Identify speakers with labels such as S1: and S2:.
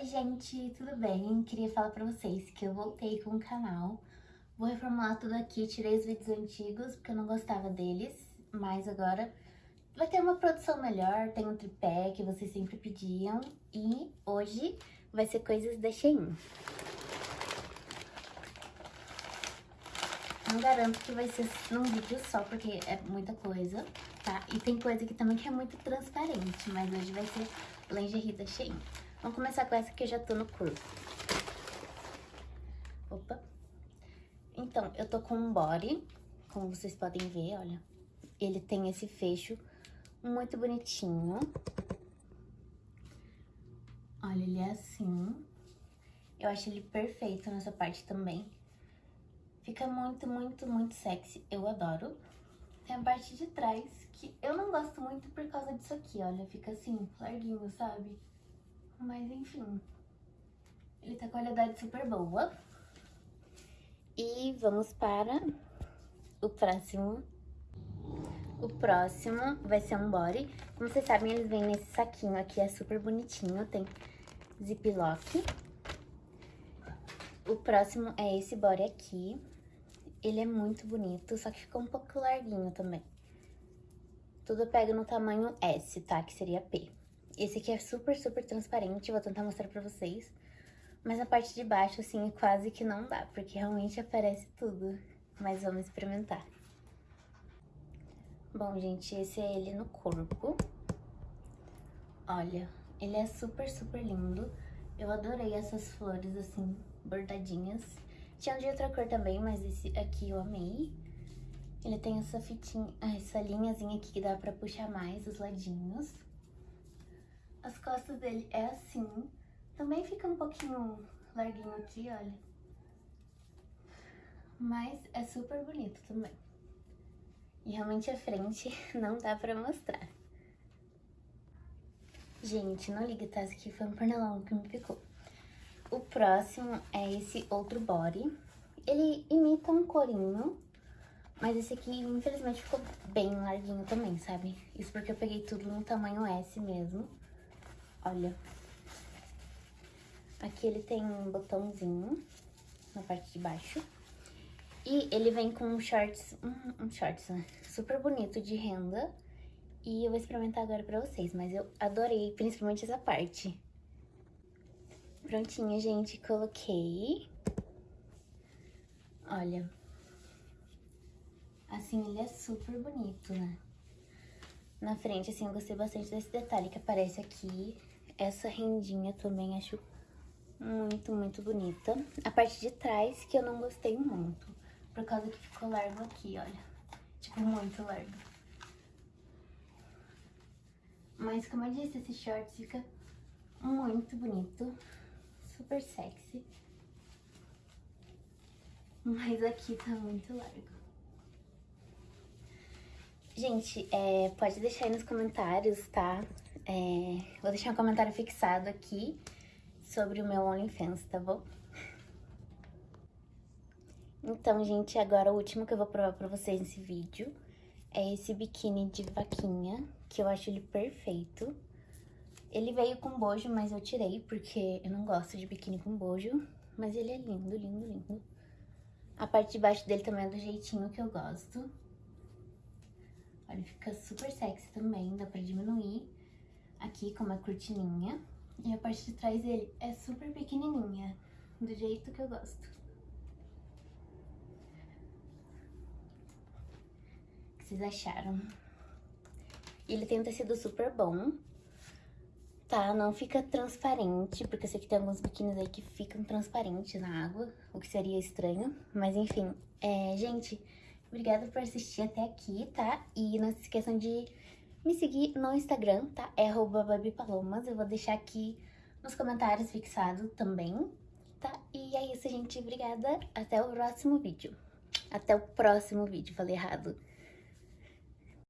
S1: Oi gente, tudo bem? Queria falar pra vocês que eu voltei com o canal. Vou reformular tudo aqui, tirei os vídeos antigos porque eu não gostava deles, mas agora vai ter uma produção melhor, tem um tripé que vocês sempre pediam e hoje vai ser coisas da Shein. Não garanto que vai ser num vídeo só, porque é muita coisa, tá? E tem coisa aqui também que é muito transparente, mas hoje vai ser lingerie da Shein. Vamos começar com essa que eu já tô no corpo. Opa. Então, eu tô com um body, como vocês podem ver, olha. Ele tem esse fecho muito bonitinho. Olha, ele é assim. Eu acho ele perfeito nessa parte também. Fica muito, muito, muito sexy. Eu adoro. Tem a parte de trás, que eu não gosto muito por causa disso aqui, olha. Fica assim, larguinho, sabe? Mas enfim, ele tá com qualidade super boa. E vamos para o próximo. O próximo vai ser um body. Como vocês sabem, eles vêm nesse saquinho aqui, é super bonitinho, tem ziplock. O próximo é esse body aqui. Ele é muito bonito, só que ficou um pouco larguinho também. Tudo pega no tamanho S, tá? Que seria P. Esse aqui é super, super transparente, vou tentar mostrar pra vocês. Mas a parte de baixo, assim, quase que não dá, porque realmente aparece tudo. Mas vamos experimentar. Bom, gente, esse é ele no corpo. Olha, ele é super, super lindo. Eu adorei essas flores, assim, bordadinhas. Tinha de outra cor também, mas esse aqui eu amei. Ele tem essa fitinha, essa linhazinha aqui que dá pra puxar mais os ladinhos. As costas dele é assim. Também fica um pouquinho larguinho aqui, olha. Mas é super bonito também. E realmente a frente não dá pra mostrar. Gente, não liga, tá? Esse aqui foi um pernilongo que me picou. O próximo é esse outro body. Ele imita um corinho, mas esse aqui, infelizmente, ficou bem larguinho também, sabe? Isso porque eu peguei tudo no tamanho S mesmo. Olha. Aqui ele tem um botãozinho na parte de baixo. E ele vem com um shorts, um, um shorts, né? Super bonito de renda. E eu vou experimentar agora pra vocês, mas eu adorei, principalmente essa parte. Prontinho, gente, coloquei. Olha. Assim, ele é super bonito, né? Na frente, assim, eu gostei bastante desse detalhe que aparece aqui. Essa rendinha também acho muito, muito bonita. A parte de trás que eu não gostei muito, por causa que ficou largo aqui, olha. Tipo, muito largo. Mas, como eu disse, esse short fica muito bonito, super sexy. Mas aqui tá muito largo. Gente, é, pode deixar aí nos comentários, tá? É, vou deixar um comentário fixado aqui sobre o meu OnlyFans, tá bom? Então, gente, agora o último que eu vou provar pra vocês nesse vídeo é esse biquíni de vaquinha, que eu acho ele perfeito. Ele veio com bojo, mas eu tirei porque eu não gosto de biquíni com bojo, mas ele é lindo, lindo, lindo. A parte de baixo dele também é do jeitinho que eu gosto. Olha, fica super sexy também, dá pra diminuir aqui com uma cortininha. E a parte de trás dele é super pequenininha, do jeito que eu gosto. O que vocês acharam? Ele tem um tecido super bom, tá? Não fica transparente, porque eu sei que tem alguns biquínis aí que ficam transparentes na água, o que seria estranho. Mas enfim, é, gente, obrigada por assistir até aqui, tá? E não se esqueçam de me seguir no Instagram, tá? É babipalomas. Eu vou deixar aqui nos comentários fixado também, tá? E é isso, gente. Obrigada. Até o próximo vídeo. Até o próximo vídeo. Falei errado.